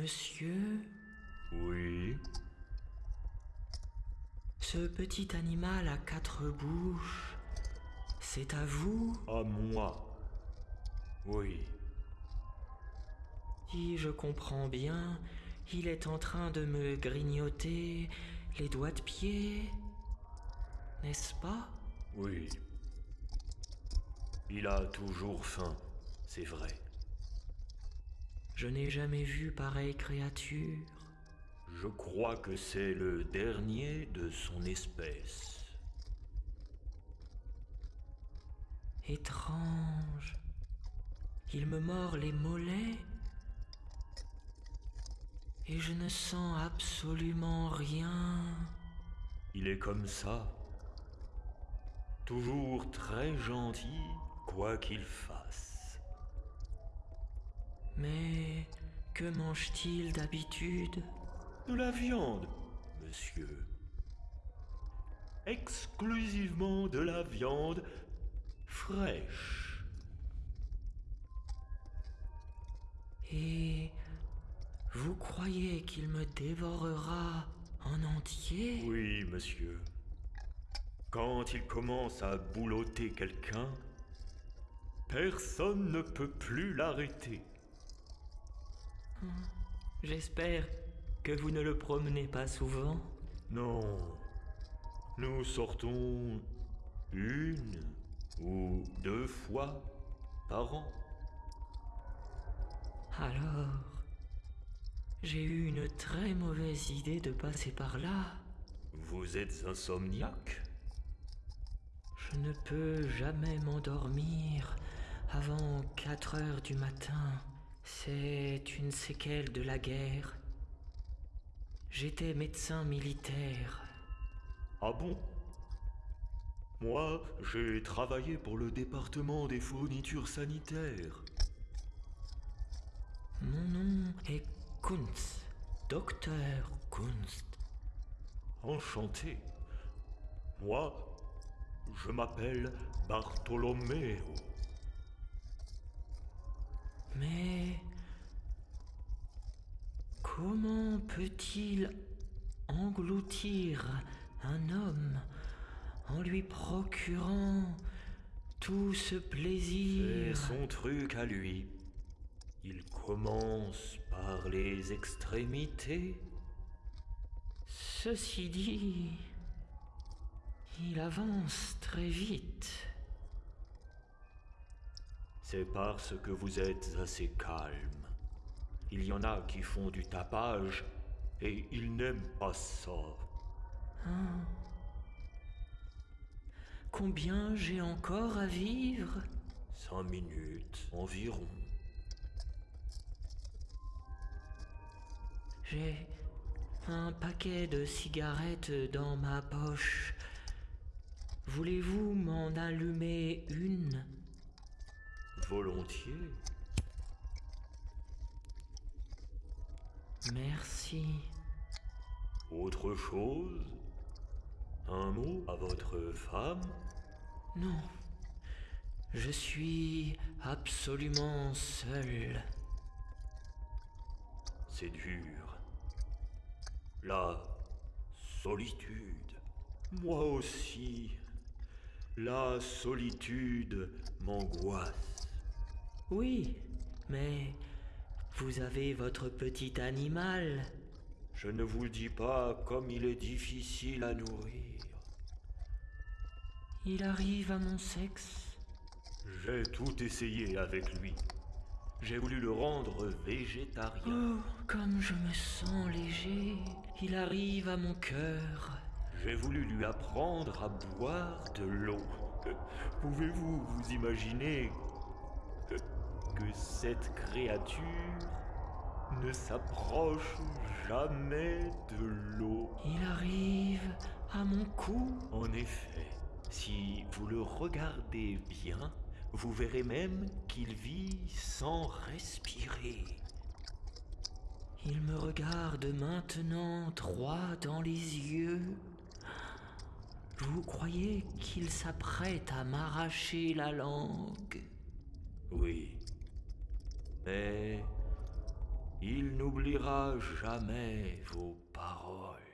Monsieur, Oui? ce petit animal à quatre bouches, c'est à vous? À moi. Oui. Si je comprends bien, il est en train de me grignoter les doigts de pied, n'est-ce pas? Oui. Il a toujours faim, c'est vrai. Je n'ai jamais vu pareille créature. Je crois que c'est le dernier de son espèce. Étrange. Il me mord les mollets et je ne sens absolument rien. Il est comme ça. Toujours très gentil, quoi qu'il fasse. Mais que mange-t-il d'habitude? De la viande, monsieur. Exclusivement de la viande fraîche. Et vous croyez qu'il me dévorera en entier? Oui, monsieur. Quand il commence à boulotter quelqu'un, personne ne peut plus l'arrêter. J'espère que vous ne le promenez pas souvent. Non. Nous sortons une ou deux fois par an. Alors, j'ai eu une très mauvaise idée de passer par là. Vous êtes insomniaque? Je ne peux jamais m'endormir avant 4 heures du matin. C'est une séquelle de la guerre. J'étais médecin militaire. Ah bon? Moi, j'ai travaillé pour le département des fournitures sanitaires. Mon nom est Kunz, docteur Kunz. Enchanté. Moi, je m'appelle Bartolomeo. Mais comment peut-il engloutir un homme en lui procurant tout ce C'est plaisir son truc à lui. Il commence par les extrémités. Ceci dit, il avance très vite. C'est parce que vous êtes assez calme. Il y en a qui font du tapage et ils n'aiment pas ça. Combien j'ai encore à vivre? Cinq minutes environ. J'ai un paquet de cigarettes dans ma poche. Voulez-vous m'en allumer une? Volontiers. Merci. Autre chose? Un mot à votre femme? Non. Je suis absolument seul. C'est dur. La solitude. Moi aussi. La solitude m'angoisse. Oui, mais vous avez votre petit animal. Je ne vous dis pas comme il est difficile à nourrir. Il arrive à mon sexe. J'ai tout essayé avec lui. J'ai voulu le rendre végétarien. Oh, comme je me sens léger. Il arrive à mon cœur. J'ai voulu lui apprendre à boire de l'eau. Pouvez-vous vous imaginer que cette créature ne s'approche jamais de l'eau Il arrive à mon cou. En effet, si vous le regardez bien, vous verrez même qu'il vit sans respirer. Il me regarde maintenant droit dans les yeux. Vous croyez qu'il s'apprête à m'arracher la langue? Oui. Mais Il n'oubliera jamais vos paroles.